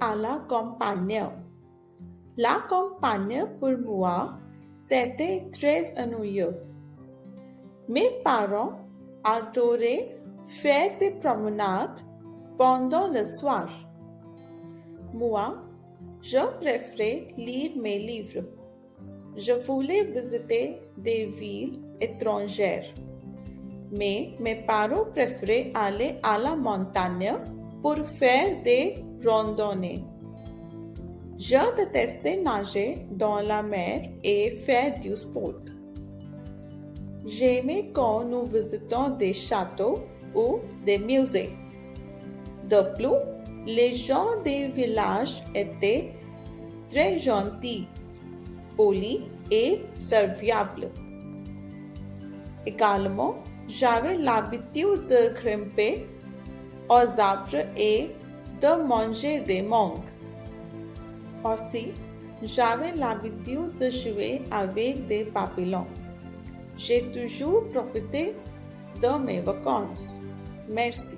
À la campagne. La campagne pour moi, c'était très ennuyeux. Mes parents adoraient faire des promenades pendant le soir. Moi, je préférais lire mes livres. Je voulais visiter des villes étrangères. Mais mes parents préféraient aller à la montagne pour faire des randonnées. Je détestais nager dans la mer et faire du sport. J'aimais quand nous visitions des châteaux ou des musées. De plus, les gens des villages étaient très gentils, polis et serviables. Également, j'avais l'habitude de grimper aux arbres et de manger des mangues. Aussi, j'avais l'habitude de jouer avec des papillons. J'ai toujours profité de mes vacances. Merci.